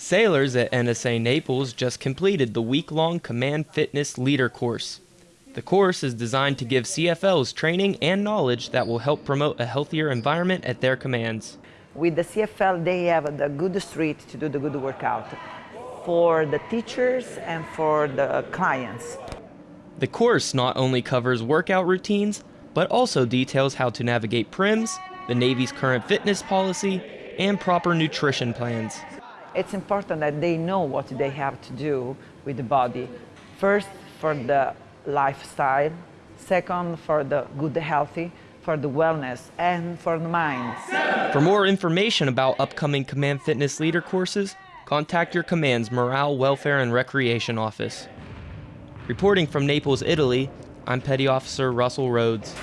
Sailors at NSA Naples just completed the week long Command Fitness Leader course. The course is designed to give CFLs training and knowledge that will help promote a healthier environment at their commands. With the CFL, they have the good street to do the good workout for the teachers and for the clients. The course not only covers workout routines, but also details how to navigate PRIMS, the Navy's current fitness policy, and proper nutrition plans. It's important that they know what they have to do with the body. First, for the lifestyle. Second, for the good healthy, for the wellness, and for the mind. For more information about upcoming Command Fitness Leader courses, contact your Command's Morale, Welfare, and Recreation Office. Reporting from Naples, Italy, I'm Petty Officer Russell Rhodes.